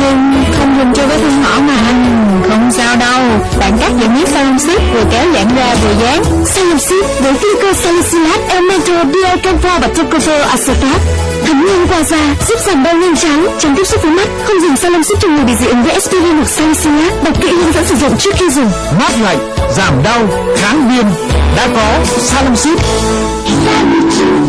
Nhưng không dùng cho vết thương nhỏ mà Không sao đâu. Bạn cắt những miếng salon xếp vừa kéo giãn ra vừa dán. Salon xếp với glyco salicylate Elemental Diacamphor và Tocopher acetat à thấm nhanh qua da giúp giảm đau nhanh chóng tránh tiếp xúc với mắt, không dùng salon xếp cho người bị dị ứng với aspirin hoặc salicylate đọc kỹ hướng dẫn sử dụng trước khi dùng. Mát lạnh, giảm đau, kháng viêm. Đã có salon xếp